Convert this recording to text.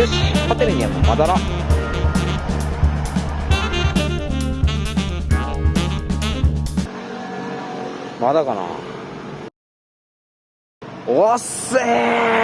よしホテルにはもう戻ろうまだかな。おっせー。